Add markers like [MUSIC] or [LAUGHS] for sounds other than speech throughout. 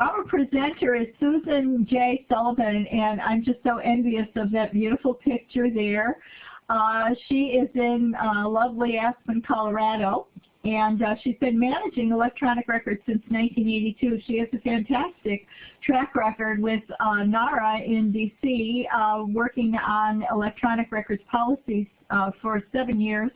Our presenter is Susan J. Sullivan, and I'm just so envious of that beautiful picture there. Uh, she is in uh, lovely Aspen, Colorado, and uh, she's been managing electronic records since 1982. She has a fantastic track record with uh, NARA in DC, uh, working on electronic records policies uh, for seven years.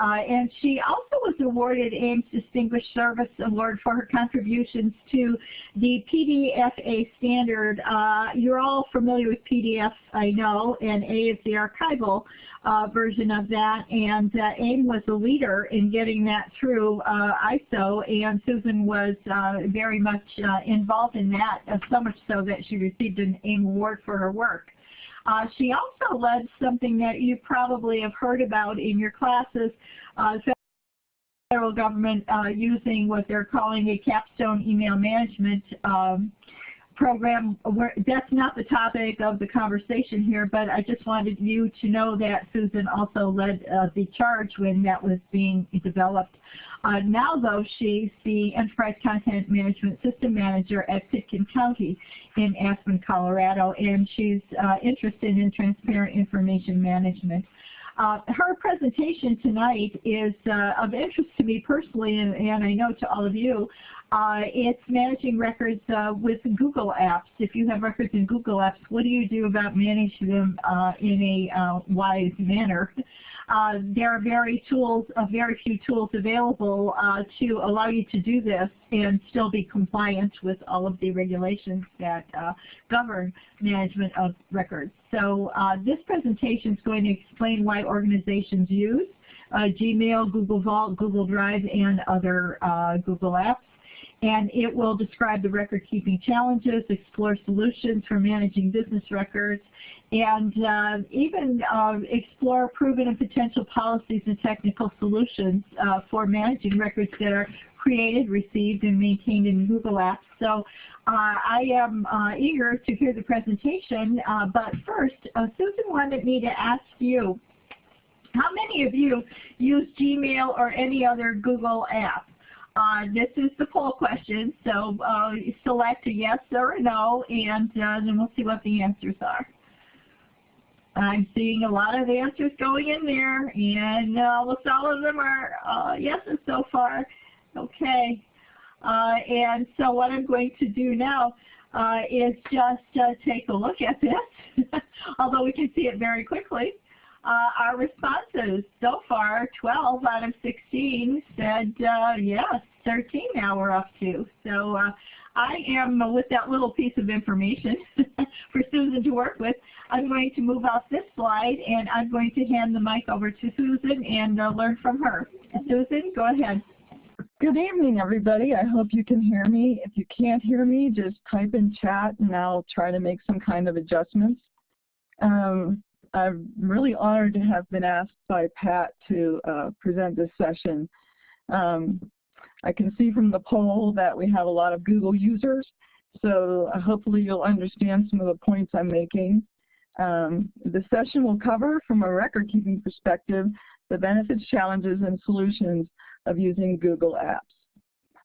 Uh, and she also was awarded AIIM's Distinguished Service Award for her contributions to the PDFA standard. Uh, you're all familiar with PDF, I know, and A is the archival uh, version of that. And uh, AIIM was a leader in getting that through uh, ISO, and Susan was very much involved in that, so much so that she received an AIIM award for her work. Uh, she also led something that you probably have heard about in your classes, uh, federal government uh, using what they're calling a capstone email management um, program. That's not the topic of the conversation here, but I just wanted you to know that Susan also led uh, the charge when that was being developed. Uh, now, though, she's the Enterprise Content Management System Manager at Pitkin County in Aspen, Colorado, and she's uh, interested in transparent information management. Uh, her presentation tonight is uh, of interest to me personally, and, and, I know to all of you. Uh, it's managing records uh, with Google Apps. If you have records in Google Apps, what do you do about managing them uh, in a uh, wise manner? Uh, there are very tools, uh, very few tools available uh, to allow you to do this and still be compliant with all of the regulations that uh, govern management of records. So uh, this presentation is going to explain why organizations use uh, Gmail, Google Vault, Google Drive, and other Google apps and it will describe the record-keeping challenges, explore solutions for managing business records, and uh, even uh, explore proven and potential policies and technical solutions uh, for managing records that are created, received, and maintained in Google Apps. So uh, I am uh, eager to hear the presentation, uh, but first, Susan wanted me to ask you, how many of you use Gmail or any other Google app? Uh, this is the poll question, so uh, select a yes or a no, and uh, then we'll see what the answers are. I'm seeing a lot of answers going in there, and uh, almost all of them are uh, yeses so far. Okay, uh, and so what I'm going to do now is just take a look at this, [LAUGHS] although we can see it very quickly. Uh, our responses so far, 12 out of 16 said uh, yes, 13 now we're up to. So uh, I am, with that little piece of information [LAUGHS] for Susan to work with, I'm going to move off this slide and I'm going to hand the mic over to Susan and uh, learn from her. Susan, go ahead. Good evening, everybody. I hope you can hear me. If you can't hear me, just type in chat and I'll try to make some kind of adjustments. Um, I'm really honored to have been asked by Pat to uh, present this session. Um, I can see from the poll that we have a lot of Google users, so uh, hopefully you'll understand some of the points I'm making. Um, the session will cover, from a record-keeping perspective, the benefits, challenges, and solutions of using Google Apps.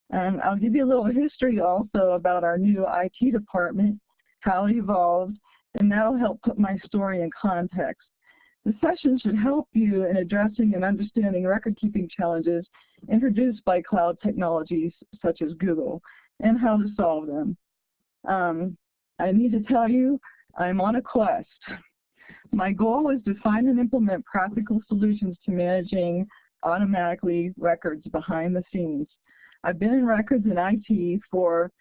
And I'll give you a little history also about our new IT department, how it evolved, and that'll help put my story in context. The session should help you in addressing and understanding record-keeping challenges introduced by cloud technologies such as Google and how to solve them. Um, I need to tell you, I'm on a quest. My goal is to find and implement practical solutions to managing automatically records behind the scenes. I've been in records in IT for,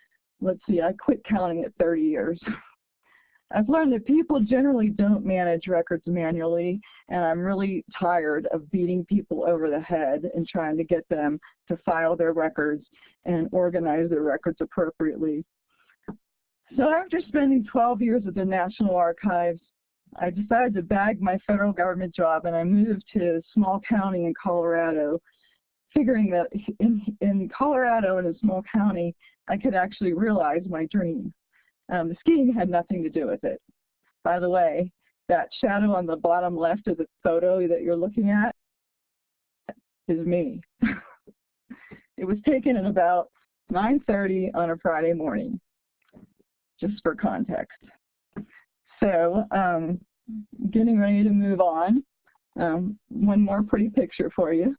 let's see, I quit counting at 30 years. [LAUGHS] I've learned that people generally don't manage records manually, and I'm really tired of beating people over the head and trying to get them to file their records and organize their records appropriately. So after spending 12 years at the National Archives, I decided to bag my federal government job and I moved to a small county in Colorado, figuring that in, in Colorado, in a small county, I could actually realize my dream. Um, the skiing had nothing to do with it. By the way, that shadow on the bottom left of the photo that you're looking at is me. [LAUGHS] it was taken at about 9.30 on a Friday morning. just for context. So um, getting ready to move on. Um, one more pretty picture for you.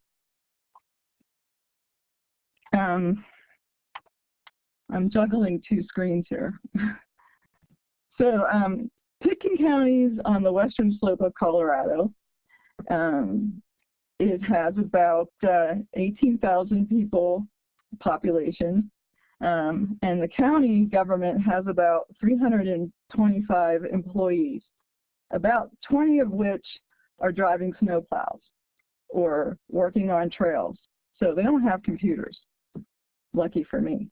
Um, I'm juggling two screens here. [LAUGHS] so um, Pitkin County is on the western slope of Colorado. Um, it has about uh, 18,000 people population, um, and the county government has about 325 employees, about 20 of which are driving snowplows or working on trails. So they don't have computers, lucky for me.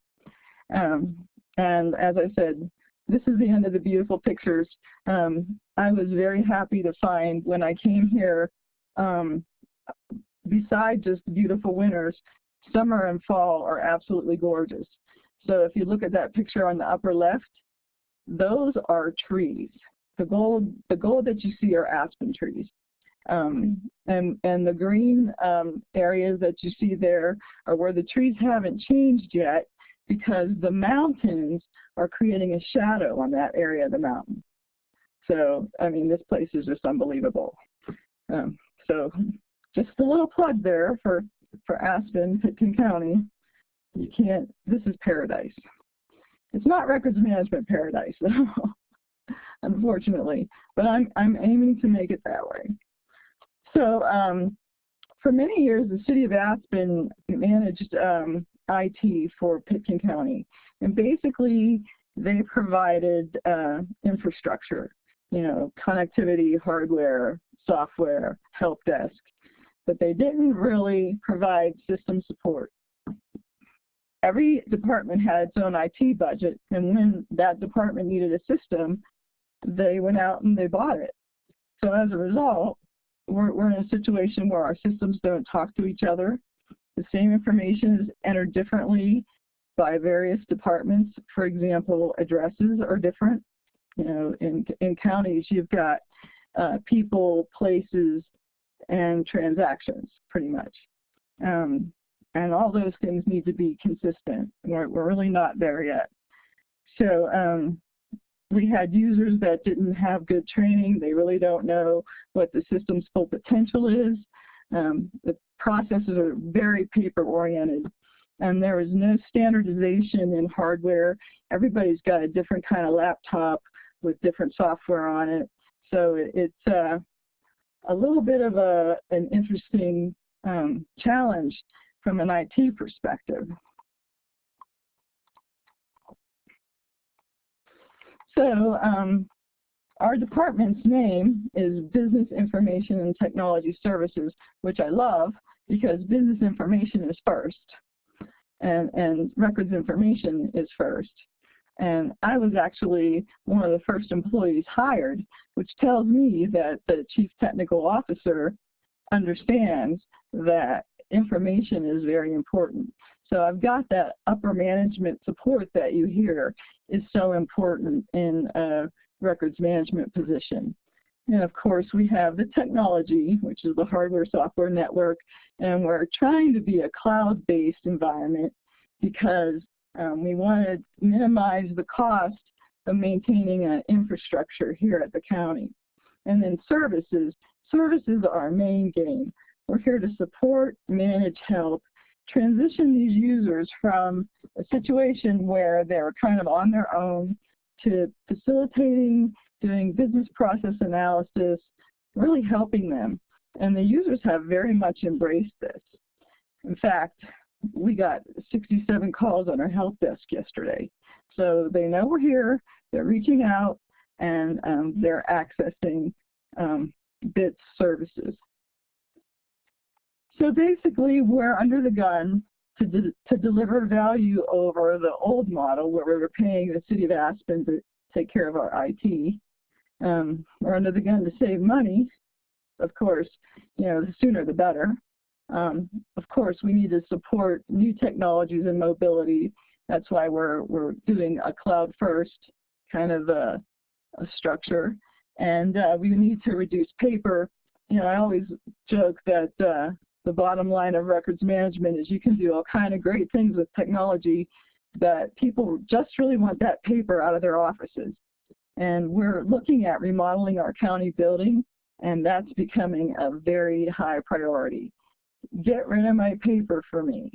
Um, and as I said, this is the end of the beautiful pictures. Um, I was very happy to find when I came here, um, beside just beautiful winters, summer and fall are absolutely gorgeous. So if you look at that picture on the upper left, those are trees. The gold, the gold that you see are aspen trees. Um, and, and the green um, areas that you see there are where the trees haven't changed yet because the mountains are creating a shadow on that area of the mountain. So, I mean, this place is just unbelievable. Um, so just a little plug there for, for Aspen, Pitkin County. You can't, this is paradise. It's not records management paradise, [LAUGHS] though, unfortunately, but I'm, I'm aiming to make it that way. So um, for many years, the city of Aspen managed um, IT for Pitkin County. And basically, they provided uh, infrastructure, you know, connectivity, hardware, software, help desk, but they didn't really provide system support. Every department had its own IT budget, and when that department needed a system, they went out and they bought it. So as a result, we're, we're in a situation where our systems don't talk to each other. The same information is entered differently by various departments. For example, addresses are different. You know, in, in counties, you've got uh, people, places, and transactions, pretty much. Um, and all those things need to be consistent. We're, we're really not there yet. So um, we had users that didn't have good training. They really don't know what the system's full potential is. Um, the processes are very paper oriented and there is no standardization in hardware. Everybody's got a different kind of laptop with different software on it. So it, it's uh, a little bit of a, an interesting um, challenge from an IT perspective. So um, our department's name is Business Information and Technology Services, which I love because business information is first and, and records information is first. And I was actually one of the first employees hired, which tells me that the chief technical officer understands that information is very important. So I've got that upper management support that you hear is so important in a records management position. And of course, we have the technology, which is the hardware software network, and we're trying to be a cloud-based environment because um, we want to minimize the cost of maintaining an infrastructure here at the county. And then services. Services are our main game. We're here to support, manage, help, transition these users from a situation where they're kind of on their own to facilitating, doing business process analysis, really helping them. And the users have very much embraced this. In fact, we got 67 calls on our help desk yesterday. So they know we're here, they're reaching out, and um, they're accessing um, BITS services. So basically, we're under the gun to, de to deliver value over the old model where we were paying the city of Aspen to take care of our IT. Um, we're under the gun to save money. Of course, you know, the sooner the better. Um, of course, we need to support new technologies and mobility. That's why we're, we're doing a cloud first kind of a, a structure. And uh, we need to reduce paper. You know, I always joke that uh, the bottom line of records management is you can do all kind of great things with technology, that people just really want that paper out of their offices. And we're looking at remodeling our county building, and that's becoming a very high priority. Get rid of my paper for me.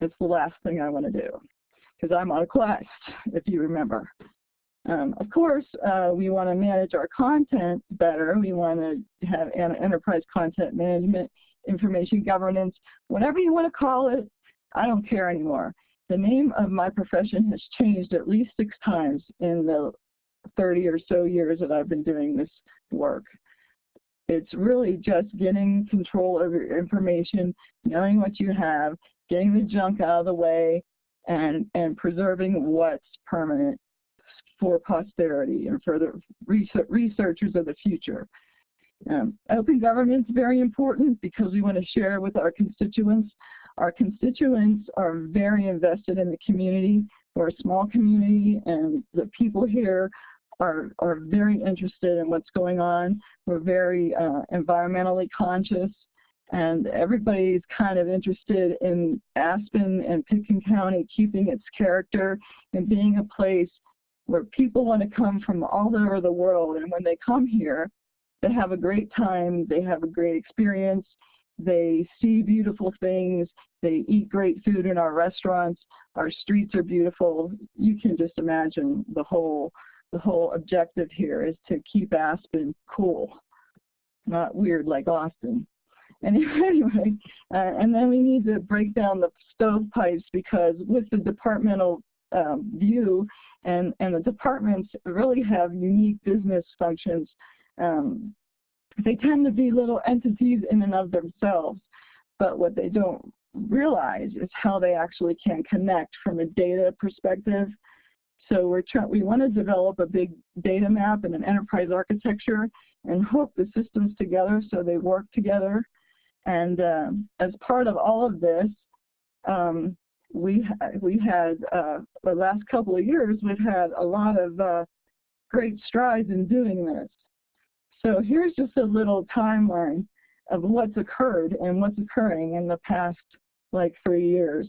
It's the last thing I want to do, because I'm on a quest, if you remember. Um, of course, uh, we want to manage our content better. We want to have an enterprise content management, information governance, whatever you want to call it, I don't care anymore. The name of my profession has changed at least six times in the 30 or so years that I've been doing this work. It's really just getting control of your information, knowing what you have, getting the junk out of the way, and, and preserving what's permanent for posterity and for the researchers of the future. Um, open government is very important because we want to share with our constituents. Our constituents are very invested in the community. We're a small community and the people here are, are very interested in what's going on. We're very uh, environmentally conscious and everybody's kind of interested in Aspen and Pitkin County keeping its character and being a place where people want to come from all over the world and when they come here they have a great time, they have a great experience, they see beautiful things, they eat great food in our restaurants, our streets are beautiful. You can just imagine the whole the whole objective here is to keep Aspen cool, not weird like Austin. [LAUGHS] Anyway, uh, and then we need to break down the stovepipes because with the departmental um, view and, and the departments really have unique business functions um, they tend to be little entities in and of themselves, but what they don't realize is how they actually can connect from a data perspective. So we're trying, we want to develop a big data map and an enterprise architecture and hook the systems together so they work together. And uh, as part of all of this, um, we we had uh, the last couple of years we've had a lot of uh, great strides in doing this. So here's just a little timeline of what's occurred and what's occurring in the past like three years.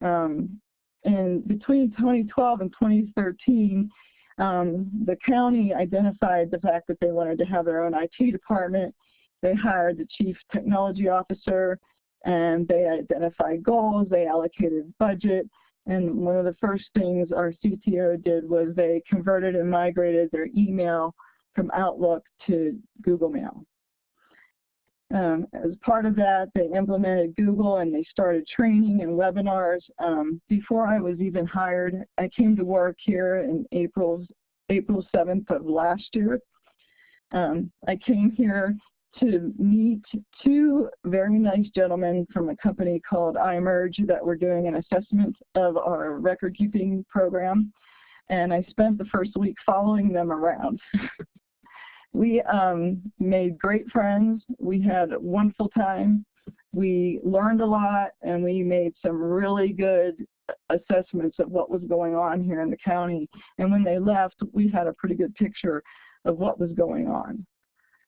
Um, and between 2012 and 2013, um, the county identified the fact that they wanted to have their own IT department. They hired the chief technology officer and they identified goals, they allocated budget, and one of the first things our CTO did was they converted and migrated their email from Outlook to Google Mail. Um, as part of that, they implemented Google and they started training and webinars. Um, before I was even hired, I came to work here in April, April 7th of last year. Um, I came here to meet two very nice gentlemen from a company called iMerge that were doing an assessment of our record keeping program. And I spent the first week following them around. [LAUGHS] we um, made great friends. We had a wonderful time. We learned a lot, and we made some really good assessments of what was going on here in the county. And when they left, we had a pretty good picture of what was going on.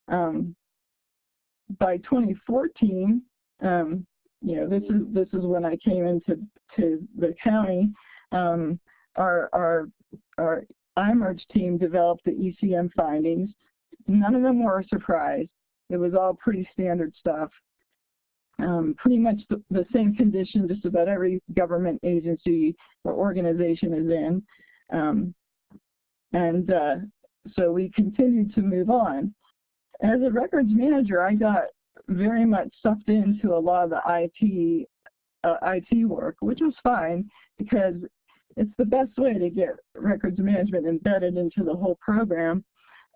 Um, by 2014, um, you know, this is this is when I came into to the county. Um, our our our iMerge team developed the ECM findings, None of them were a surprise. It was all pretty standard stuff. Um, pretty much the, the, same condition just about every government agency or organization is in. Um, and uh, so we continued to move on. As a records manager, I got very much sucked into a lot of the IT, uh, IT work, which was fine because it's the best way to get records management embedded into the whole program.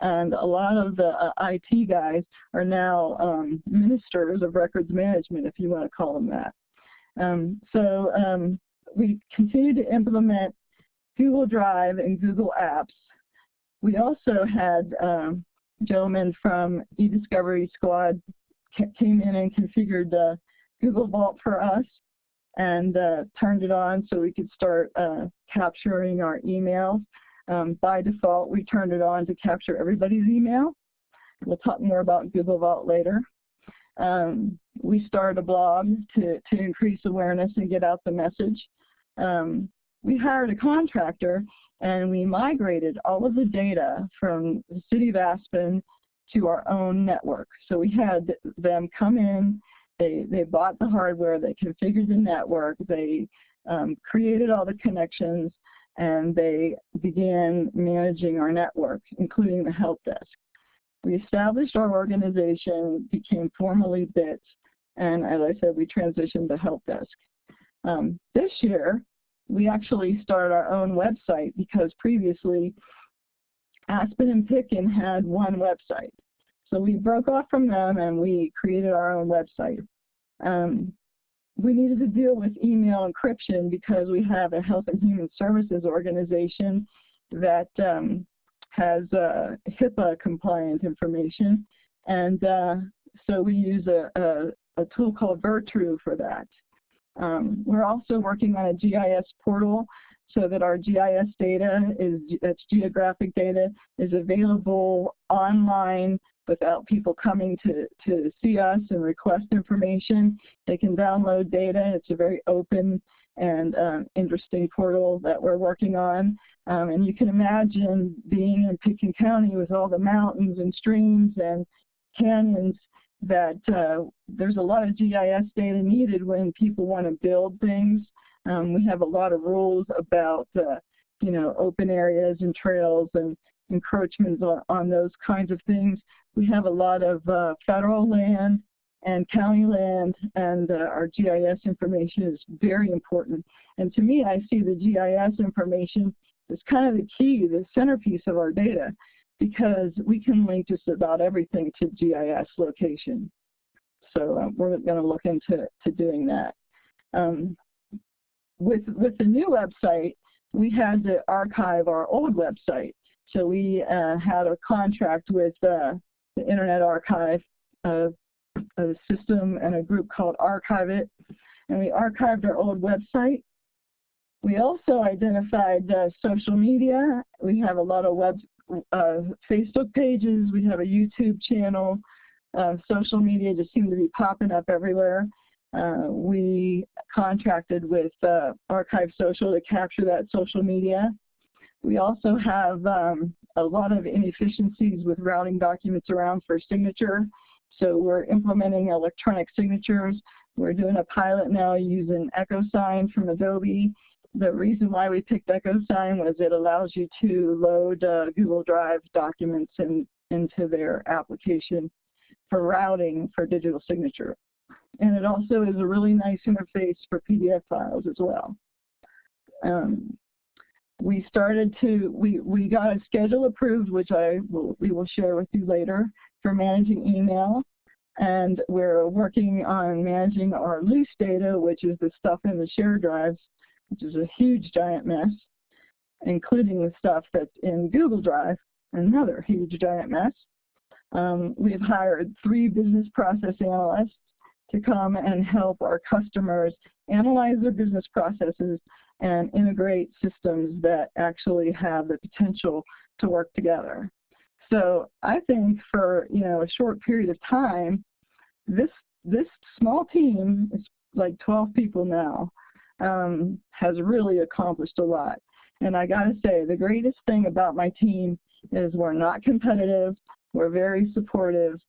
And a lot of the uh, IT guys are now um, ministers of records management, if you want to call them that. Um, so um, we continue to implement Google Drive and Google Apps. We also had um, gentlemen from eDiscovery Squad came in and configured the Google Vault for us and uh, turned it on so we could start uh, capturing our emails. Um, by default, we turned it on to capture everybody's email. We'll talk more about Google Vault later. Um, we started a blog to, to increase awareness and get out the message. Um, we hired a contractor and we migrated all of the data from the city of Aspen to our own network. So we had them come in, they, they bought the hardware, they configured the network, they um, created all the connections, and they began managing our network, including the help desk. We established our organization, became formally BIT, and as I said, we transitioned to help desk. Um, this year, we actually started our own website because previously Aspen and Pitkin had one website. So we broke off from them and we created our own website. Um, we needed to deal with email encryption because we have a health and human services organization that um, has uh, HIPAA compliant information. And uh, so we use a, a, a, tool called Virtru for that. Um, we're also working on a GIS portal so that our GIS data is, that's geographic data, is available online without people coming to, to see us and request information. They can download data. It's a very open and um, interesting portal that we're working on. Um, and you can imagine being in Pitkin County with all the mountains and streams and canyons that uh, there's a lot of GIS data needed when people want to build things. Um, we have a lot of rules about, uh, you know, open areas and trails and encroachments on, on those kinds of things. We have a lot of uh, federal land and county land, and uh, our GIS information is very important. And to me, I see the GIS information as kind of the key, the centerpiece of our data, because we can link just about everything to GIS location. So uh, we're going to look into to doing that. Um, with, with the new website, we had to archive our old website. So we uh, had a contract with uh, the Internet Archive, uh, a system and a group called Archive-It, and we archived our old website. We also identified uh, social media. We have a lot of web, uh, Facebook pages. We have a YouTube channel. Uh, social media just seem to be popping up everywhere. We contracted with Archive Social to capture that social media. We also have um, a lot of inefficiencies with routing documents around for signature. So we're implementing electronic signatures. We're doing a pilot now using EchoSign from Adobe. The reason why we picked EchoSign was it allows you to load uh, Google Drive documents in, into their application for routing for digital signature. And it also is a really nice interface for PDF files as well. Um, we started to, we, we got a schedule approved, which I will, we will share with you later, for managing email. And we're working on managing our loose data, which is the stuff in the share drives, which is a huge giant mess, including the stuff that's in Google Drive, another huge giant mess. Um, we've hired three business process analysts to come and help our customers analyze their business processes and integrate systems that actually have the potential to work together. So I think for you know a short period of time, this this small team is like 12 people now um, has really accomplished a lot. And I got to say, the greatest thing about my team is we're not competitive. We're very supportive.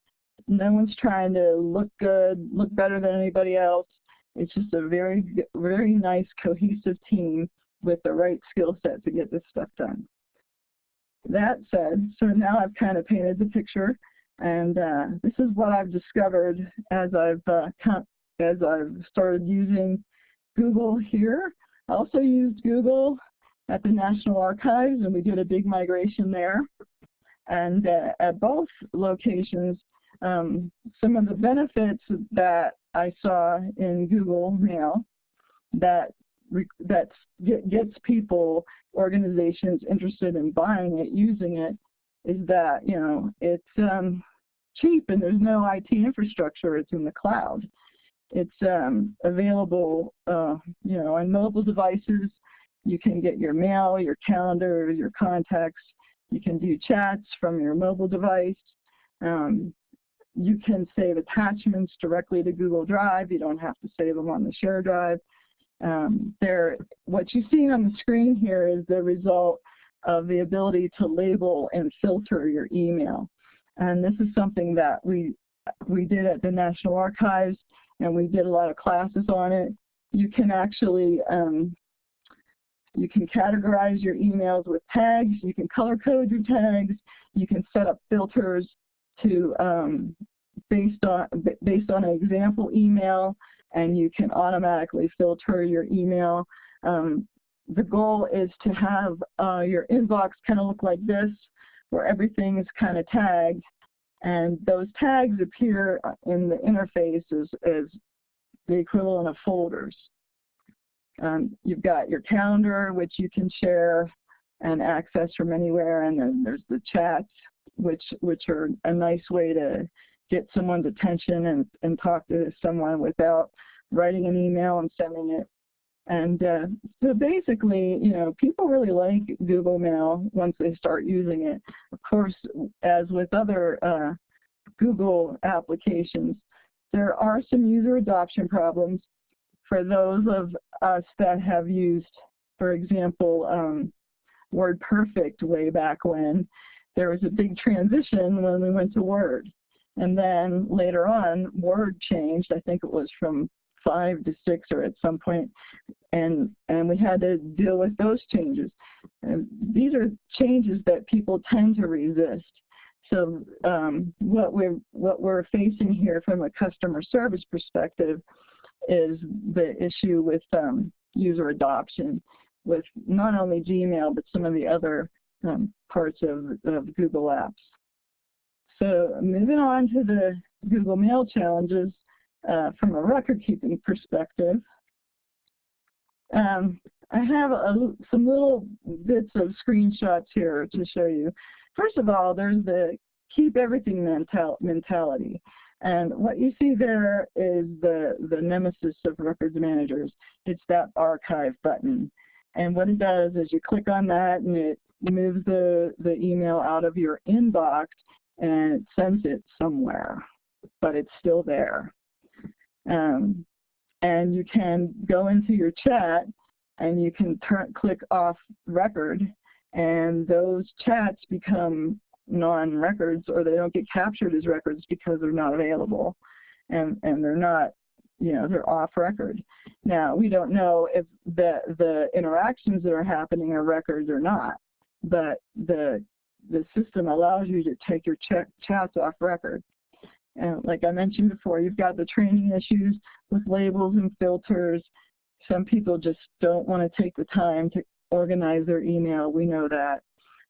No one's trying to look good, look better than anybody else. It's just a very, very nice, cohesive team with the right skill set to get this stuff done. That said, so now I've kind of painted the picture, and uh, this is what I've discovered as I've uh, as I've started using Google here. I also used Google at the National Archives, and we did a big migration there. And uh, at both locations, um, some of the benefits that I saw in Google Mail that that gets people, organizations interested in buying it, using it, is that you know it's um, cheap and there's no IT infrastructure. It's in the cloud. It's um, available, uh, you know, on mobile devices. You can get your mail, your calendar, your contacts. You can do chats from your mobile device. Um, you can save attachments directly to Google Drive. You don't have to save them on the share drive. Um, there, what you see on the screen here is the result of the ability to label and filter your email. And this is something that we, we did at the National Archives, and we did a lot of classes on it. You can actually, um, you can categorize your emails with tags, you can color code your tags, you can set up filters to um, based on based on an example email, and you can automatically filter your email. Um, the goal is to have uh, your inbox kind of look like this, where everything is kind of tagged, and those tags appear in the interface as, as the equivalent of folders. Um, you've got your calendar, which you can share and access from anywhere, and then there's the chats, which which are a nice way to get someone's attention and, and talk to someone without writing an email and sending it. And uh, so basically, you know, people really like Google Mail once they start using it. Of course, as with other uh, Google applications, there are some user adoption problems for those of us that have used, for example, um, WordPerfect way back when. There was a big transition when we went to Word. And then later on, Word changed. I think it was from five to six or at some point, and and we had to deal with those changes. And these are changes that people tend to resist. So um, what we're what we're facing here from a customer service perspective is the issue with um, user adoption with not only Gmail but some of the other um, parts of, of Google Apps. So moving on to the Google Mail challenges uh, from a record keeping perspective. Um, I have a, some little bits of screenshots here to show you. First of all, there's the keep everything mental mentality. And what you see there is the, the nemesis of records managers. It's that archive button. And what it does is you click on that and it moves the, the email out of your inbox and it sends it somewhere, but it's still there. Um, and you can go into your chat and you can turn, click off record and those chats become non-records or they don't get captured as records because they're not available and, and they're not, you know, they're off record. Now, we don't know if the, the interactions that are happening are records or not, but the the system allows you to take your ch chats off record. And like I mentioned before, you've got the training issues with labels and filters. Some people just don't want to take the time to organize their email. We know that.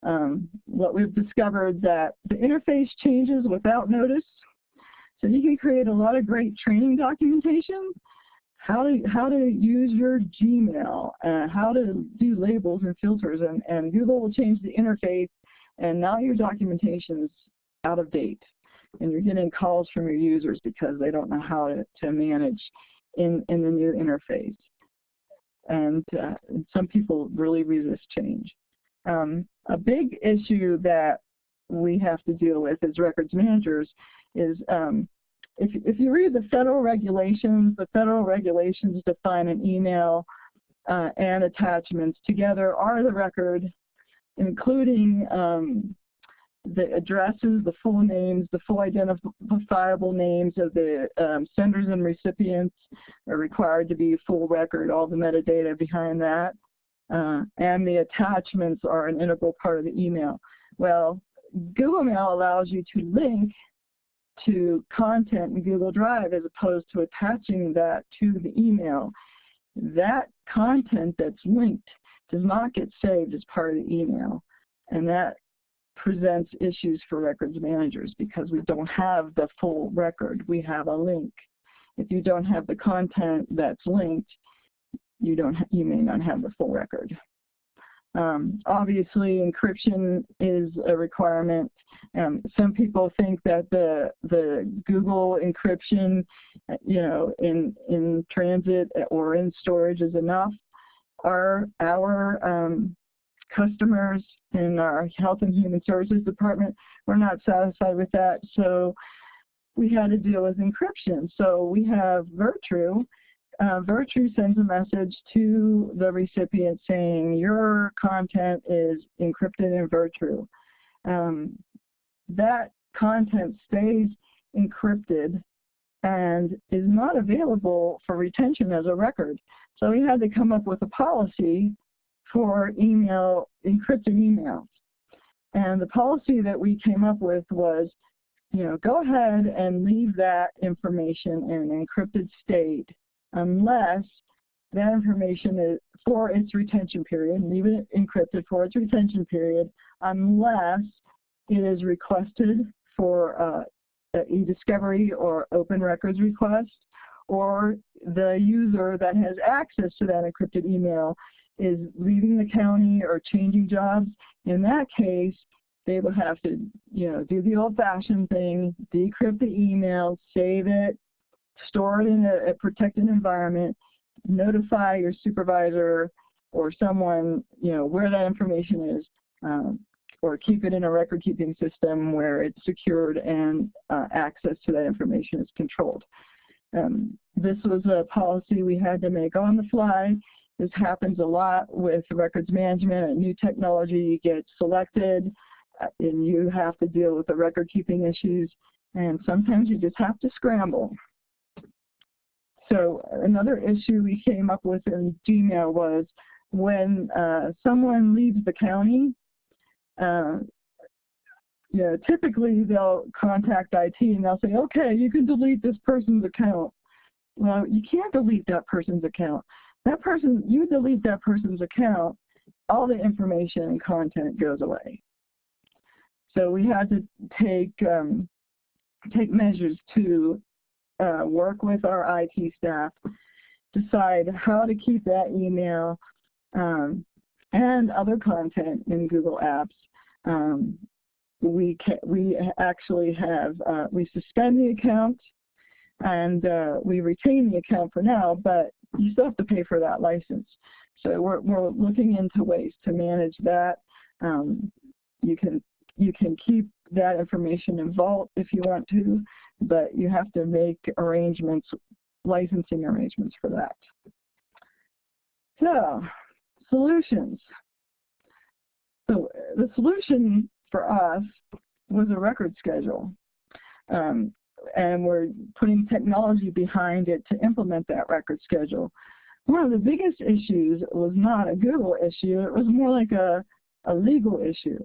Um, what we've discovered that the interface changes without notice. So you can create a lot of great training documentation, how to how to use your Gmail, uh, how to do labels and filters, and, and Google will change the interface and now your documentation is out of date and you're getting calls from your users because they don't know how to, to manage in, in the new interface. And uh, some people really resist change. Um, a big issue that we have to deal with as records managers is um, if, if you read the federal regulations, the federal regulations define an email uh, and attachments together are the record including um, the addresses, the full names, the full identifiable names of the um, senders and recipients are required to be full record, all the metadata behind that. Uh, and the attachments are an integral part of the email. Well, Google Mail allows you to link to content in Google Drive as opposed to attaching that to the email. That content that's linked does not get saved as part of the email. And that presents issues for records managers because we don't have the full record. We have a link. If you don't have the content that's linked, you don't you may not have the full record. Um, obviously, encryption is a requirement. Um, some people think that the the Google encryption, you know, in in transit or in storage is enough our, our um, customers in our Health and Human Services Department were not satisfied with that, so we had to deal with encryption. So we have Virtru, uh, Virtru sends a message to the recipient saying your content is encrypted in Virtru. Um, that content stays encrypted and is not available for retention as a record. So we had to come up with a policy for email, encrypted emails. And the policy that we came up with was, you know, go ahead and leave that information in an encrypted state unless that information is for its retention period, leave it encrypted for its retention period, unless it is requested for uh, e-discovery or open records request, or the user that has access to that encrypted email is leaving the county or changing jobs. In that case, they would have to, you know, do the old-fashioned thing, decrypt the email, save it, store it in a, a protected environment, notify your supervisor or someone, you know, where that information is, um, or keep it in a record-keeping system where it's secured and uh, access to that information is controlled. Um, this was a policy we had to make on the fly. This happens a lot with records management. A new technology gets selected, uh, and you have to deal with the record-keeping issues, and sometimes you just have to scramble. So another issue we came up with in Gmail was when uh, someone leaves the county, uh, you know, typically they'll contact IT and they'll say, okay, you can delete this person's account. Well, you can't delete that person's account. That person, you delete that person's account, all the information and content goes away. So we had to take um, take measures to uh, work with our IT staff, decide how to keep that email um, and other content in Google Apps. Um, we we actually have uh, we suspend the account and uh, we retain the account for now, but you still have to pay for that license. So we're we're looking into ways to manage that. Um, you can you can keep that information in Vault if you want to, but you have to make arrangements, licensing arrangements for that. So, solutions. So the solution for us was a record schedule. Um, and we're putting technology behind it to implement that record schedule. One of the biggest issues was not a Google issue, it was more like a, a legal issue.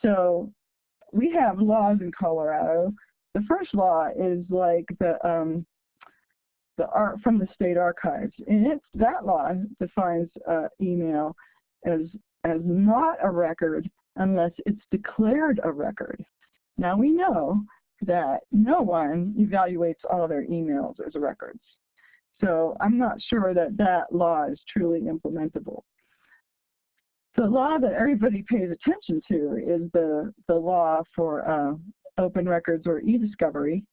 So we have laws in Colorado. The first law is like the um, the art from the state archives, and it's that law defines uh, email as as not a record unless it's declared a record. Now we know that no one evaluates all their emails as records. So I'm not sure that that law is truly implementable. The law that everybody pays attention to is the, the law for uh, open records or e-discovery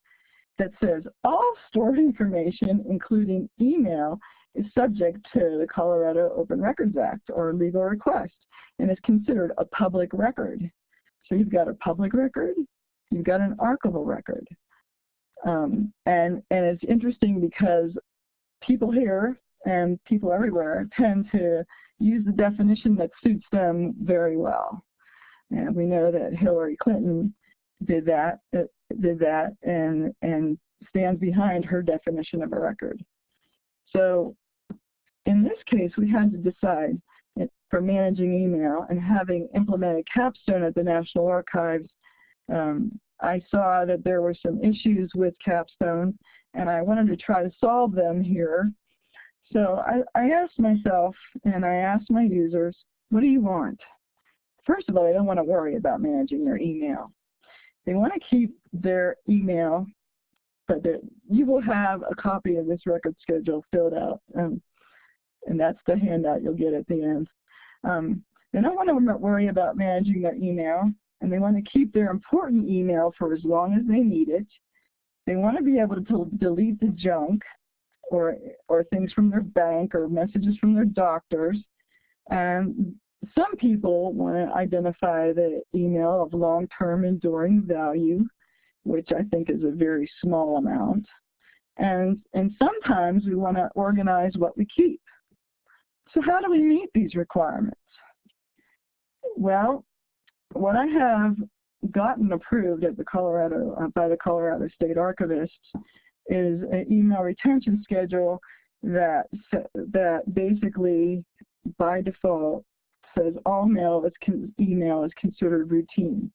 that says all stored information, including email, is subject to the Colorado Open Records Act or legal request and is considered a public record. So you've got a public record, you've got an archival record. Um, and, and it's interesting because people here and people everywhere tend to use the definition that suits them very well. And we know that Hillary Clinton did that, uh, did that and, and stands behind her definition of a record. So in this case, we had to decide for managing email and having implemented Capstone at the National Archives, um, I saw that there were some issues with Capstone and I wanted to try to solve them here. So I, I asked myself and I asked my users, what do you want? First of all, they don't want to worry about managing their email. They want to keep their email, but you will have a copy of this record schedule filled out. Um, and that's the handout you'll get at the end. Um, they don't want to worry about managing their email, and they want to keep their important email for as long as they need it. They want to be able to delete the junk or, or things from their bank or messages from their doctors. And some people want to identify the email of long-term enduring value, which I think is a very small amount. And, and sometimes we want to organize what we keep. So how do we meet these requirements? Well, what I have gotten approved at the Colorado uh, by the Colorado State Archivists is an email retention schedule that that basically by default says all mail is email is considered routine,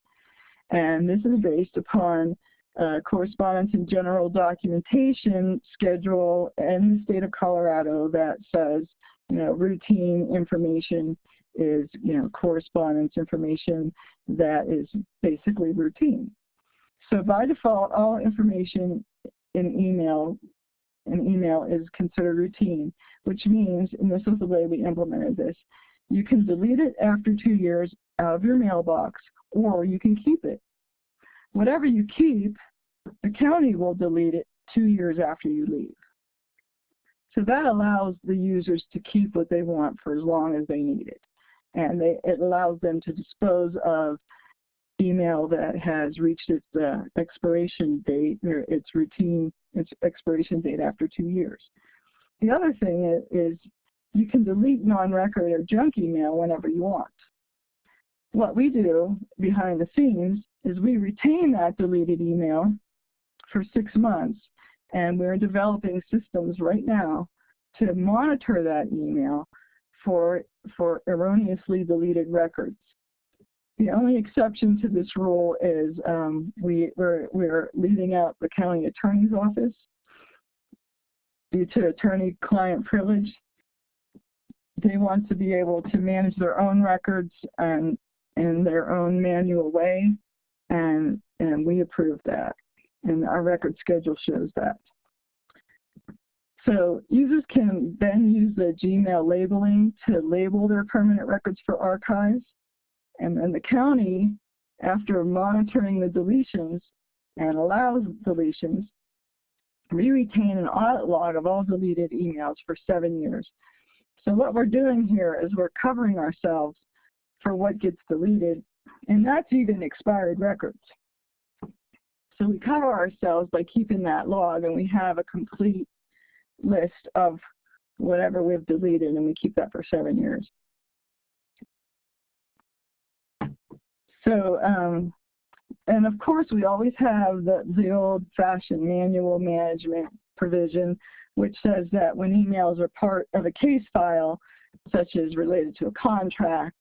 and this is based upon uh, correspondence and general documentation schedule in the state of Colorado that says you know routine information is, you know, correspondence information that is basically routine. So by default, all information email in email is considered routine, which means, and this is the way we implemented this, you can delete it after two years out of your mailbox, or you can keep it. Whatever you keep, the county will delete it two years after you leave. So that allows the users to keep what they want for as long as they need it and they, it allows them to dispose of email that has reached its uh, expiration date or its routine its expiration date after two years. The other thing is, is you can delete non-record or junk email whenever you want. What we do behind the scenes is we retain that deleted email for six months and we're developing systems right now to monitor that email for, for erroneously deleted records. The only exception to this rule is um, we, we're, we're leaving out the county attorney's office due to attorney-client privilege. They want to be able to manage their own records and in their own manual way, and, and we approve that. And our record schedule shows that. So users can then use the Gmail labeling to label their permanent records for archives. And then the county, after monitoring the deletions and allows deletions, we retain an audit log of all deleted emails for seven years. So what we're doing here is we're covering ourselves for what gets deleted, and that's even expired records. So we cover ourselves by keeping that log, and we have a complete list of whatever we've deleted and we keep that for seven years. So, um, and of course we always have the, the old-fashioned manual management provision which says that when emails are part of a case file, such as related to a contract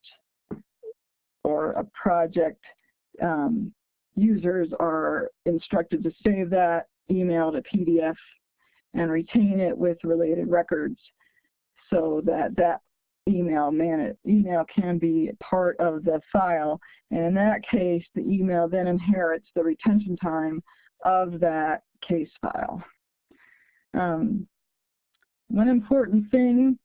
or a project, um, users are instructed to save that email to PDF and retain it with related records so that that email man email can be part of the file and in that case the email then inherits the retention time of that case file. Um, one important thing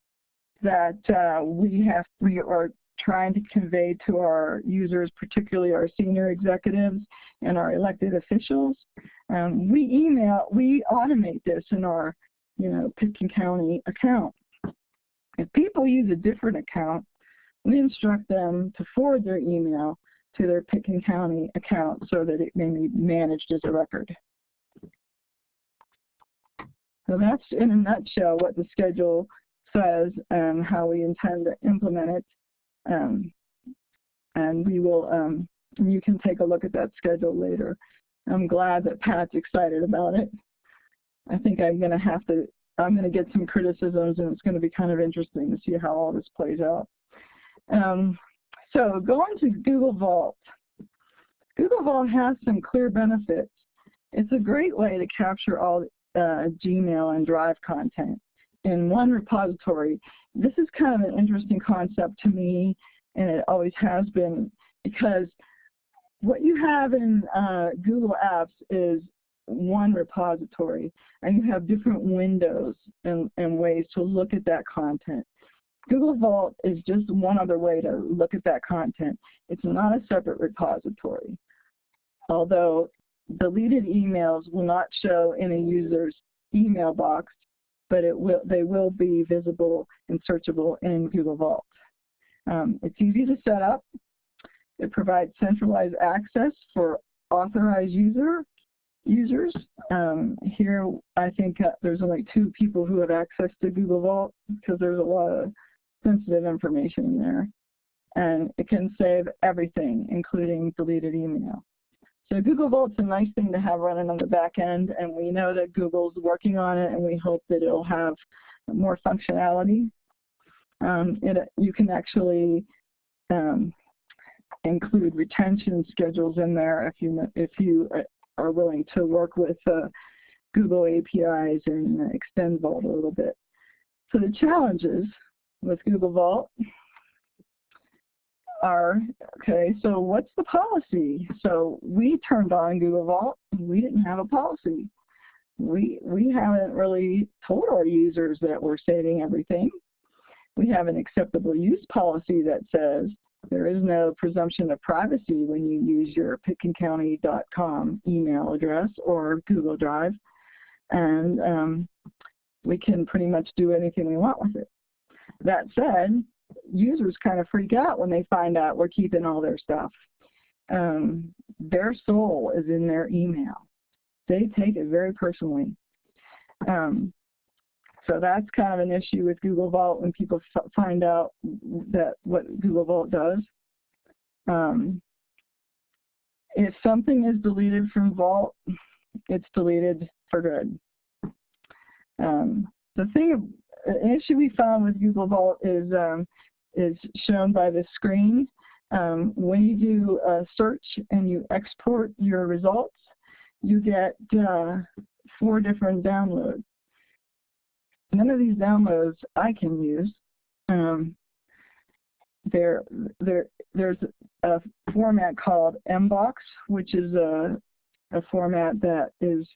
that uh, we have we are trying to convey to our users, particularly our senior executives and our elected officials. Um, we email, we automate this in our, you know, Pitkin County account. If people use a different account, we instruct them to forward their email to their Pitkin County account so that it may be managed as a record. So that's in a nutshell what the schedule says and how we intend to implement it. Um, and we will, um, you can take a look at that schedule later. I'm glad that Pat's excited about it. I think I'm going to have to, I'm going to get some criticisms and it's going to be kind of interesting to see how all this plays out. Um, so going to Google Vault. Google Vault has some clear benefits. It's a great way to capture all uh, Gmail and Drive content in one repository. This is kind of an interesting concept to me, and it always has been, because what you have in uh, Google Apps is one repository, and you have different windows and, and ways to look at that content. Google Vault is just one other way to look at that content. It's not a separate repository. Although deleted emails will not show in a user's email box but it will, they will be visible and searchable in Google Vault. Um, it's easy to set up. It provides centralized access for authorized user users. Um, here, I think uh, there's only two people who have access to Google Vault because there's a lot of sensitive information in there. And it can save everything, including deleted email. So Google Vault's a nice thing to have running on the back end, and we know that Google's working on it, and we hope that it'll have more functionality. Um, it, you can actually um, include retention schedules in there if you if you uh, are willing to work with uh, Google APIs and extend Vault a little bit. So the challenges with Google Vault are, okay, so what's the policy? So we turned on Google Vault, and we didn't have a policy. We, we haven't really told our users that we're saving everything. We have an acceptable use policy that says there is no presumption of privacy when you use your pitkincounty.com email address or Google Drive. And um, we can pretty much do anything we want with it. That said, users kind of freak out when they find out we're keeping all their stuff. Um, their soul is in their email. They take it very personally. Um, so that's kind of an issue with Google Vault when people find out that what Google Vault does. Um, if something is deleted from Vault, it's deleted for good. Um, the thing, issue we found with Google Vault is um, is shown by the screen. Um, when you do a search and you export your results, you get uh, four different downloads. None of these downloads I can use. Um, there, there, there's a format called MBOX, which is a, a format that is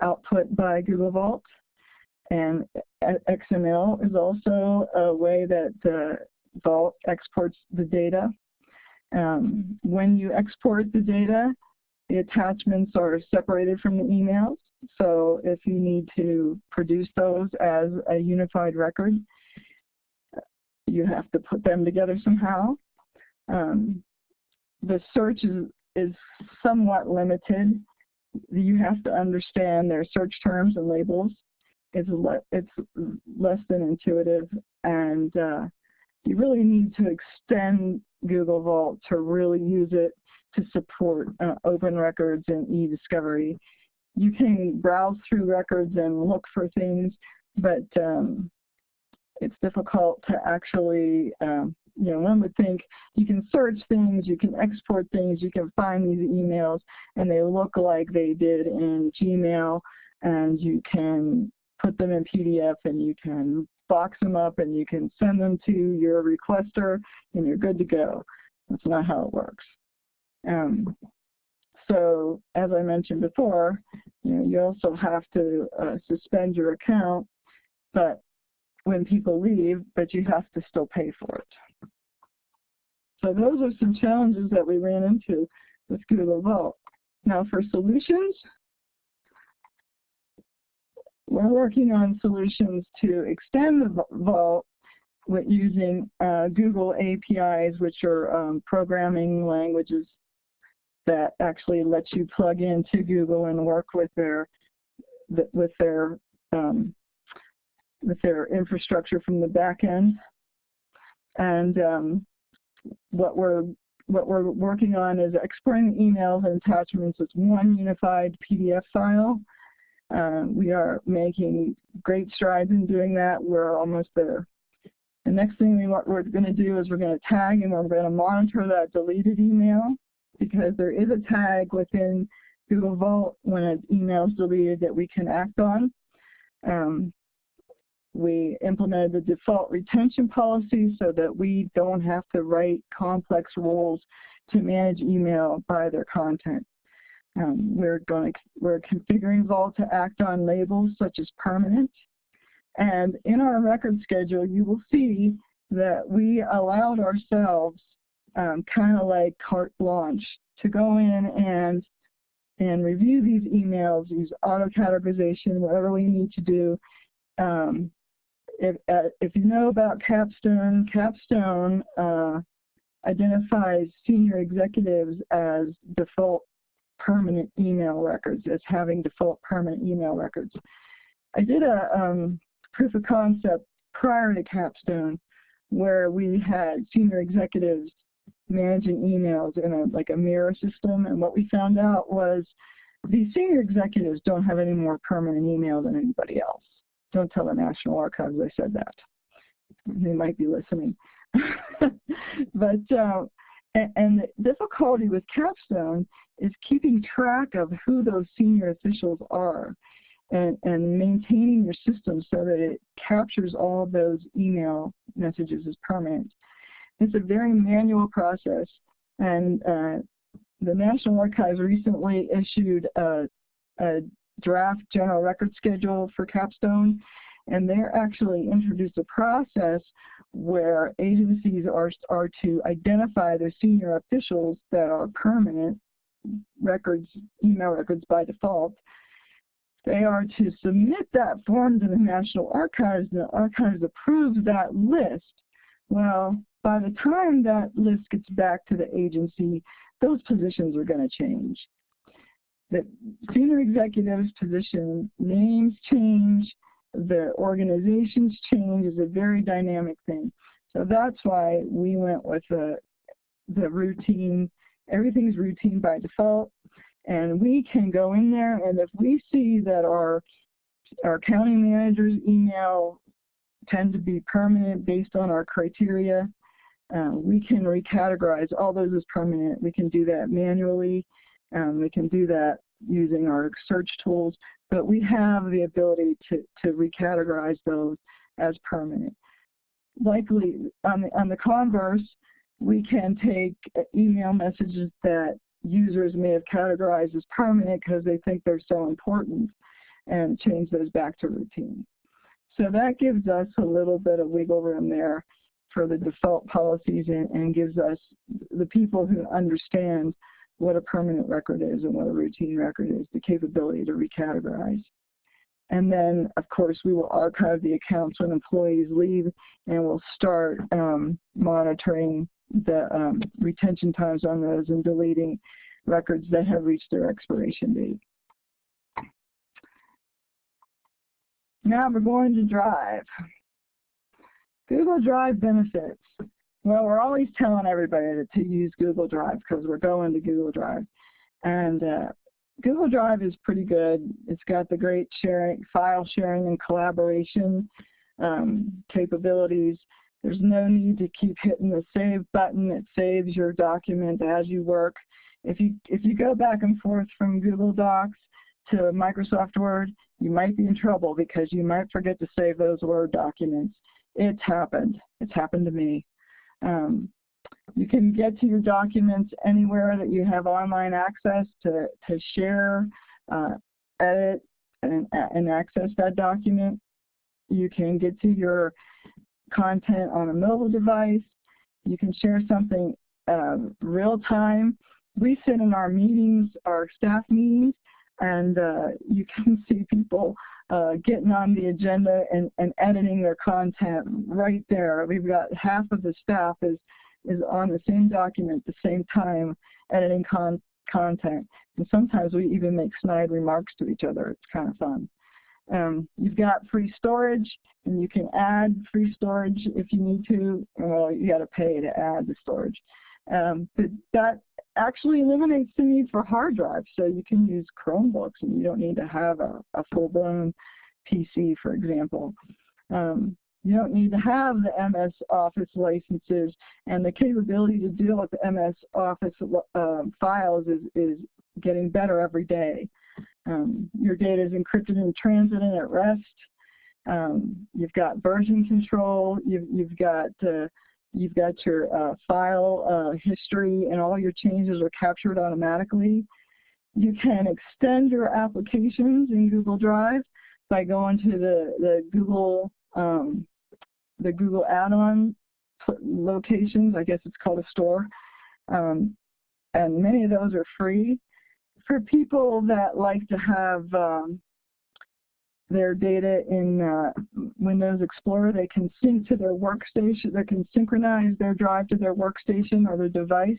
output by Google Vault. And XML is also a way that uh, Vault exports the data. Um, when you export the data, the attachments are separated from the emails. So if you need to produce those as a unified record, you have to put them together somehow. Um, the search is, is somewhat limited. You have to understand their search terms and labels. It's, le it's less than intuitive and uh, you really need to extend Google Vault to really use it to support uh, open records and e-discovery. You can browse through records and look for things, but um, it's difficult to actually, um, you know, one would think you can search things, you can export things, you can find these emails, and they look like they did in Gmail, and you can put them in PDF and you can box them up and you can send them to your requester and you're good to go. That's not how it works. Um, so as I mentioned before, you know, you also have to uh, suspend your account, but when people leave, but you have to still pay for it. So those are some challenges that we ran into with Google Vault. Now for solutions, we're working on solutions to extend the Vault using uh, Google APIs, which are um, programming languages that actually let you plug into Google and work with their with their um, with their infrastructure from the back end. And um, what we're what we're working on is exporting emails and attachments as one unified PDF file um, we are making great strides in doing that. We're almost there. The next thing we we're going to do is we're going to tag and we're going to monitor that deleted email because there is a tag within Google Vault when an email is deleted that we can act on. Um, we implemented the default retention policy so that we don't have to write complex rules to manage email by their content. Um, we're going to, we're configuring Vault to act on labels such as permanent. And in our record schedule, you will see that we allowed ourselves um, kind of like carte blanche to go in and and review these emails, use auto-categorization, whatever we need to do. Um, if, uh, if you know about Capstone, Capstone uh, identifies senior executives as default permanent email records as having default permanent email records. I did a um, proof of concept prior to Capstone where we had senior executives managing emails in a like a mirror system and what we found out was these senior executives don't have any more permanent email than anybody else. Don't tell the National Archives I said that. They might be listening. [LAUGHS] but uh, and, and the difficulty with Capstone is keeping track of who those senior officials are and, and maintaining your system so that it captures all those email messages as permanent. It's a very manual process and uh, the National Archives recently issued a, a draft general record schedule for Capstone and they're actually introduced a process where agencies are, are to identify their senior officials that are permanent records, email records by default. They are to submit that form to the National Archives, and the Archives approves that list. Well, by the time that list gets back to the agency, those positions are going to change. The senior executives position names change, the organizations change is a very dynamic thing. So that's why we went with the, the routine, everything's routine by default, and we can go in there and if we see that our, our county manager's email tend to be permanent based on our criteria, uh, we can recategorize all those as permanent. We can do that manually. Um, we can do that using our search tools but we have the ability to, to recategorize those as permanent. Likely, on the, on the converse, we can take email messages that users may have categorized as permanent because they think they're so important and change those back to routine. So that gives us a little bit of wiggle room there for the default policies and, and gives us the people who understand what a permanent record is and what a routine record is, the capability to recategorize. And then, of course, we will archive the accounts when employees leave, and we'll start um, monitoring the um, retention times on those and deleting records that have reached their expiration date. Now we're going to Drive. Google Drive benefits. Well, we're always telling everybody to, use Google Drive because we're going to Google Drive. And uh, Google Drive is pretty good. It's got the great sharing, file sharing and collaboration um, capabilities. There's no need to keep hitting the save button. It saves your document as you work. If you, if you go back and forth from Google Docs to Microsoft Word, you might be in trouble because you might forget to save those Word documents. It's happened. It's happened to me. Um, you can get to your documents anywhere that you have online access to, to share, uh, edit, and, and access that document. You can get to your content on a mobile device. You can share something uh, real time. We sit in our meetings, our staff meetings, and uh, you can [LAUGHS] see people uh, getting on the agenda and, and editing their content right there. We've got half of the staff is, is on the same document at the same time editing con content. And sometimes we even make snide remarks to each other. It's kind of fun. Um, you've got free storage, and you can add free storage if you need to. Well, you got to pay to add the storage. Um, but that actually eliminates the need for hard drives. So you can use Chromebooks and you don't need to have a, a full-blown PC, for example. Um, you don't need to have the MS Office licenses and the capability to deal with MS Office uh, files is, is getting better every day. Um, your data is encrypted in transit and at rest. Um, you've got version control. You've, you've got uh, You've got your uh, file uh, history and all your changes are captured automatically. You can extend your applications in Google Drive by going to the, the Google um, the Google add-on locations. I guess it's called a store. Um, and many of those are free. For people that like to have um, their data in uh, Windows Explorer. They can sync to their workstation. They can synchronize their drive to their workstation or their device.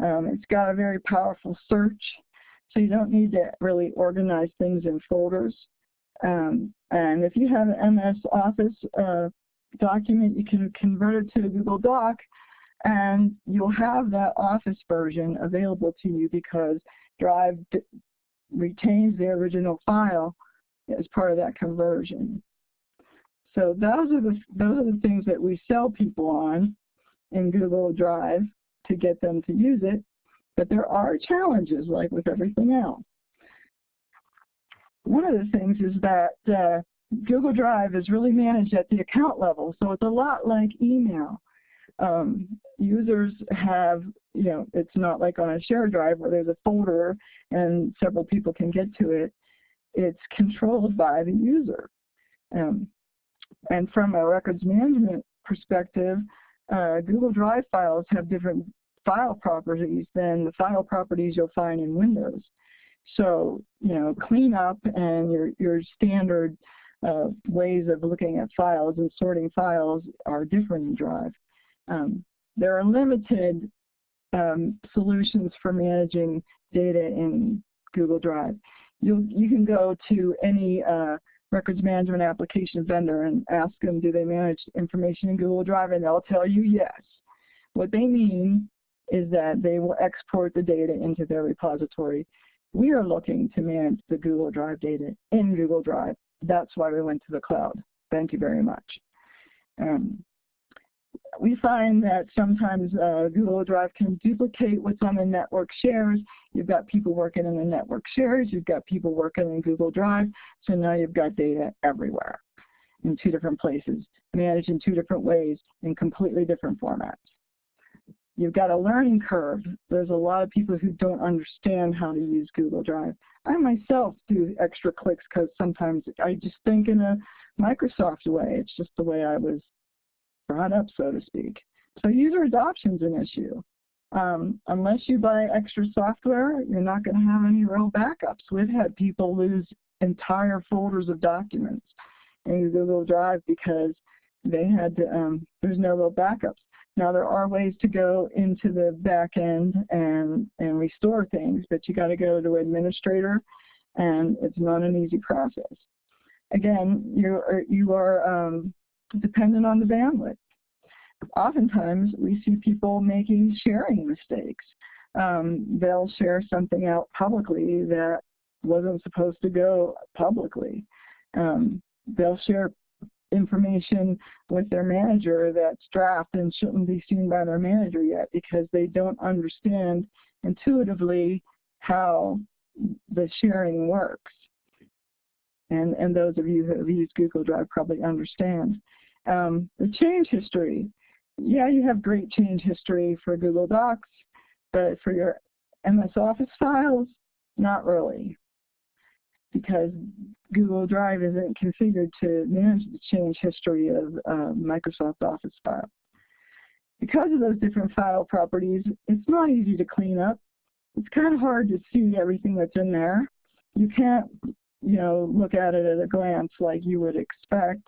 Um, it's got a very powerful search. so you don't need to really organize things in folders. Um, and if you have an MS Office uh, document, you can convert it to a Google Doc, and you'll have that Office version available to you because Drive retains the original file as part of that conversion. So those are the those are the things that we sell people on in Google Drive to get them to use it. But there are challenges, like with everything else. One of the things is that uh, Google Drive is really managed at the account level, so it's a lot like email. Um, users have, you know, it's not like on a shared drive where there's a folder and several people can get to it. It's [LAUGHS] controlled by the user. Um, and from a records management perspective, uh, Google Drive files have different file properties than the file properties you'll find in Windows. So, you know, cleanup and your, your standard uh, ways of looking at files and sorting files are different in Drive. Um, there are limited um, solutions for managing data in Google Drive. You, you can go to any uh, records management application vendor and ask them, do they manage information in Google Drive? And they'll tell you yes. What they mean is that they will export the data into their repository. We are looking to manage the Google Drive data in Google Drive. That's why we went to the cloud. Thank you very much. Um, we find that sometimes uh, Google Drive can duplicate what's on the network shares. You've got people working in the network shares, you've got people working in Google Drive, so now you've got data everywhere in two different places, managed in two different ways in completely different formats. You've got a learning curve. There's a lot of people who don't understand how to use Google Drive. I myself do extra clicks because sometimes I just think in a Microsoft way. It's just the way I was brought up, so to speak. So user adoption is an issue. Um, unless you buy extra software, you're not going to have any real backups. We've had people lose entire folders of documents in Google Drive because they had to, um, there's no real backups. Now there are ways to go into the back end and, and restore things, but you got to go to administrator and it's not an easy process. Again, you are, you are um, dependent on the bandwidth. Oftentimes, we see people making sharing mistakes. Um, they'll share something out publicly that wasn't supposed to go publicly. Um, they'll share information with their manager that's draft and shouldn't be seen by their manager yet because they don't understand intuitively how the sharing works. And, and those of you who have used Google Drive probably understand. Um, the change history. Yeah, you have great change history for Google Docs, but for your MS Office files, not really. Because Google Drive isn't configured to manage the change history of uh, Microsoft Office files. Because of those different file properties, it's not easy to clean up. It's kind of hard to see everything that's in there. You can't, you know, look at it at a glance like you would expect.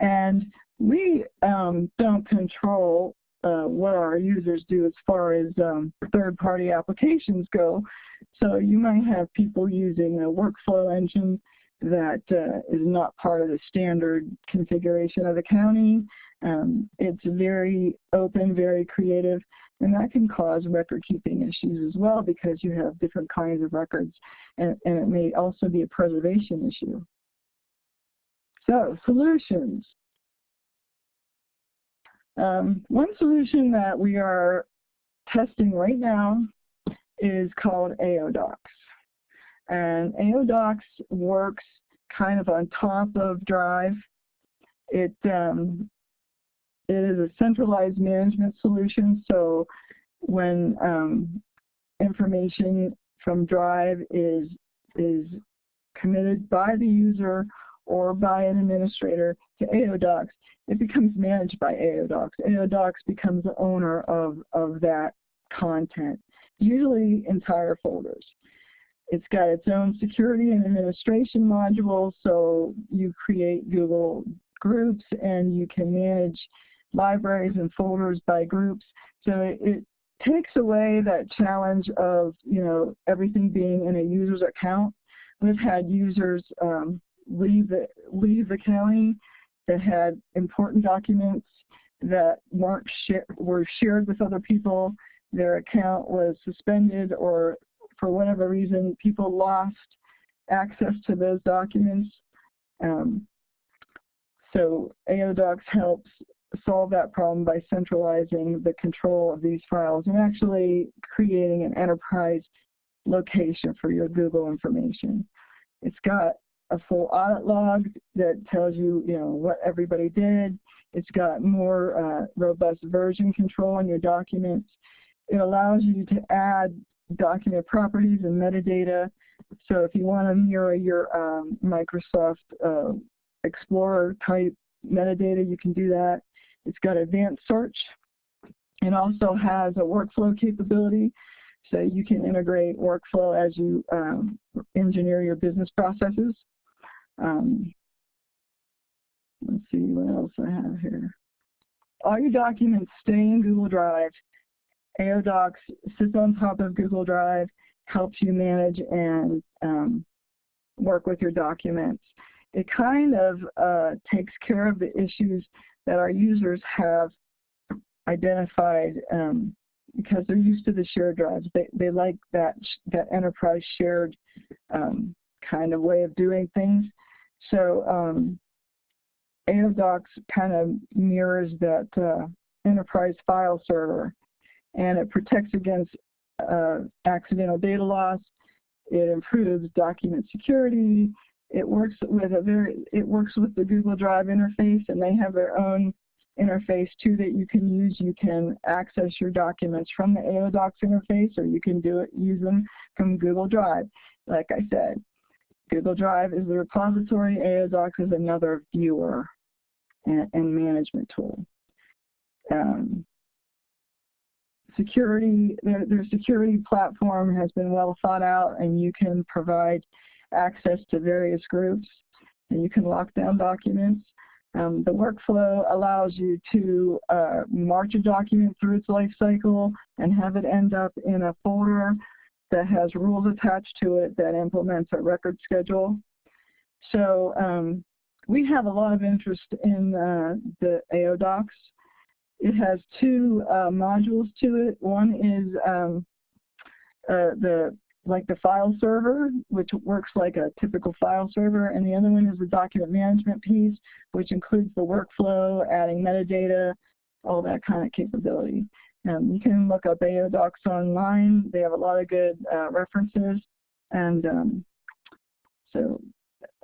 And we um, don't control uh, what our users do as far as um, third-party applications go. So you might have people using a workflow engine that uh, is not part of the standard configuration of the county. Um, it's very open, very creative, and that can cause record-keeping issues as well because you have different kinds of records, and, and it may also be a preservation issue. So, solutions. Um, one solution that we are testing right now is called AODocs. And AODocs works kind of on top of Drive. It, um, it is a centralized management solution, so when um, information from Drive is, is committed by the user or by an administrator to AODocs, it becomes managed by AODocs. AODocs becomes the owner of, of that content, usually entire folders. It's got its own security and administration module, so you create Google groups and you can manage libraries and folders by groups. So it, takes away that challenge of, you know, everything being in a user's account. We've had users um, leave, the, leave the county that had important documents that weren't were shared with other people. Their account was suspended or for whatever reason, people lost access to those documents. Um, so AODocs helps solve that problem by centralizing the control of these files and actually creating an enterprise location for your Google information. It's got a full audit log that tells you, you know, what everybody did. It's got more uh, robust version control on your documents. It allows you to add document properties and metadata. So if you want to mirror your um, Microsoft uh, Explorer type metadata, you can do that. It's got advanced search. It also has a workflow capability. So you can integrate workflow as you um, engineer your business processes. Um, let's see what else I have here. All your documents stay in Google Drive. AODocs sits on top of Google Drive, helps you manage and um, work with your documents. It kind of uh, takes care of the issues that our users have identified um, because they're used to the shared drives. They, they like that, that enterprise shared um, kind of way of doing things. So um, kind of mirrors that uh, enterprise file server and it protects against uh, accidental data loss. It improves document security. It works with a very it works with the Google Drive interface, and they have their own interface too that you can use. You can access your documents from the AODocs interface, or you can do it use them from Google Drive. Like I said, Google Drive is the repository. AODocs is another viewer and, and management tool. Um, security, their, their security platform has been well thought out and you can provide access to various groups and you can lock down documents. Um, the workflow allows you to uh, march a document through its life cycle and have it end up in a folder that has rules attached to it that implements a record schedule. So um, we have a lot of interest in uh, the AODocs. It has two uh, modules to it. One is um, uh, the like the file server, which works like a typical file server, and the other one is the document management piece, which includes the workflow, adding metadata, all that kind of capability. Um, you can look up AODocs online. They have a lot of good uh, references, and um, so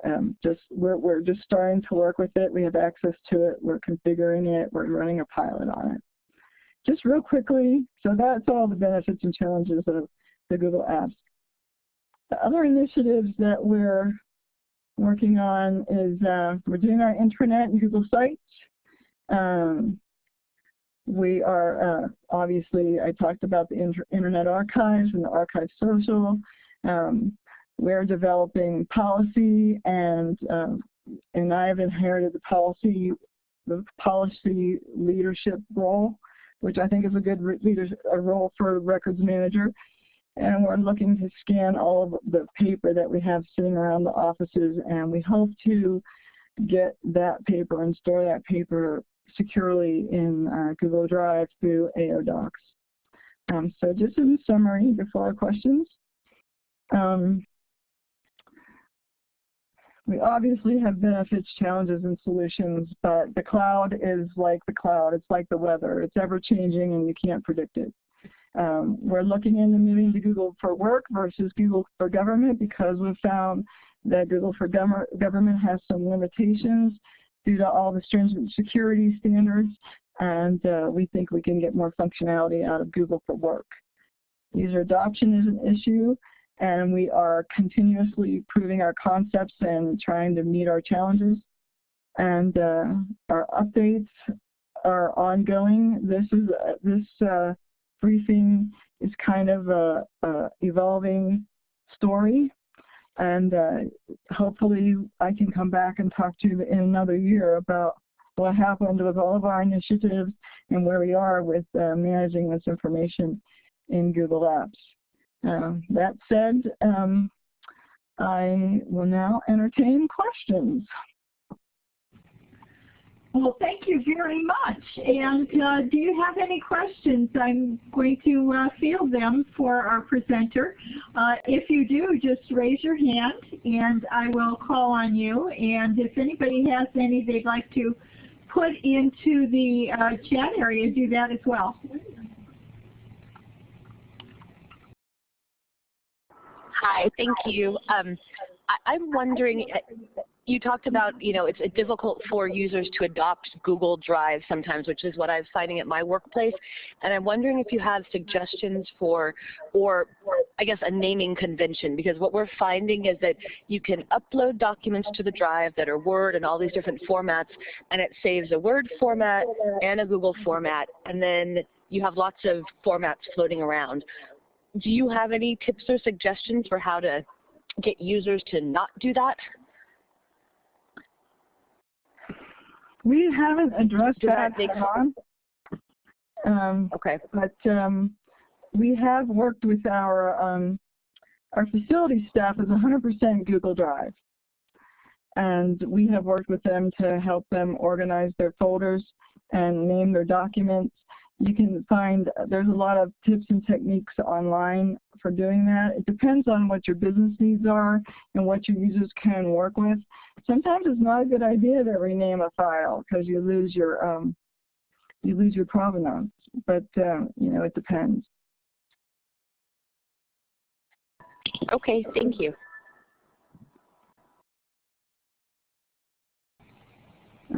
um, just we're, we're just starting to work with it. We have access to it. We're configuring it. We're running a pilot on it. Just real quickly, so that's all the benefits and challenges of the Google Apps. The other initiatives that we're working on is uh, we're doing our intranet and Google Sites. Um, we are, uh, obviously, I talked about the inter Internet Archives and the Archive Social. Um, we're developing policy and um, and I have inherited the policy the policy leadership role, which I think is a good leader a role for a records manager. And we're looking to scan all of the paper that we have sitting around the offices, and we hope to get that paper and store that paper securely in uh, Google Drive through AODocs. Um, so just in summary, before our questions, um, we obviously have benefits, challenges, and solutions, but the cloud is like the cloud. It's like the weather. It's ever changing and you can't predict it. Um, we're looking into moving to Google for Work versus Google for Government because we've found that Google for Government has some limitations due to all the stringent security standards, and uh, we think we can get more functionality out of Google for Work. User adoption is an issue and we are continuously proving our concepts and trying to meet our challenges. And uh, our updates are ongoing. This is uh, this uh, briefing is kind of a, a evolving story, and uh, hopefully I can come back and talk to you in another year about what happened with all of our initiatives and where we are with uh, managing this information in Google Apps. Uh, that said, um, I will now entertain questions. Well, thank you very much. And uh, do you have any questions? I'm going to uh, field them for our presenter. Uh, if you do, just raise your hand and I will call on you. And if anybody has any they'd like to put into the uh, chat area, do that as well. Hi, thank you. Um, I, I'm wondering, you talked about, you know, it's uh, difficult for users to adopt Google Drive sometimes, which is what I'm finding at my workplace. And I'm wondering if you have suggestions for, or I guess a naming convention, because what we're finding is that you can upload documents to the Drive that are Word and all these different formats, and it saves a Word format and a Google format, and then you have lots of formats floating around. Do you have any tips or suggestions for how to get users to not do that? We haven't addressed Does that that make head on. Um, Okay. but um, we have worked with our um, our facility staff is 100% Google Drive, and we have worked with them to help them organize their folders and name their documents. You can find there's a lot of tips and techniques online for doing that. It depends on what your business needs are and what your users can work with. Sometimes it's not a good idea to rename a file because you lose your um, you lose your provenance. But uh, you know, it depends. Okay, thank you.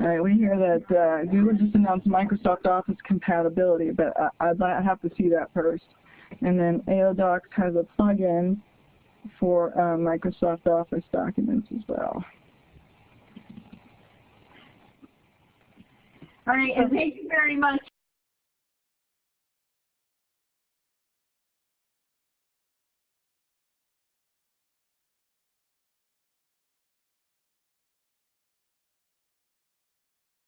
All right, we hear that uh, Google just announced Microsoft Office compatibility, but I, I'd have to see that first. And then AODocs has a plugin for uh, Microsoft Office documents as well. All right, and thank you very much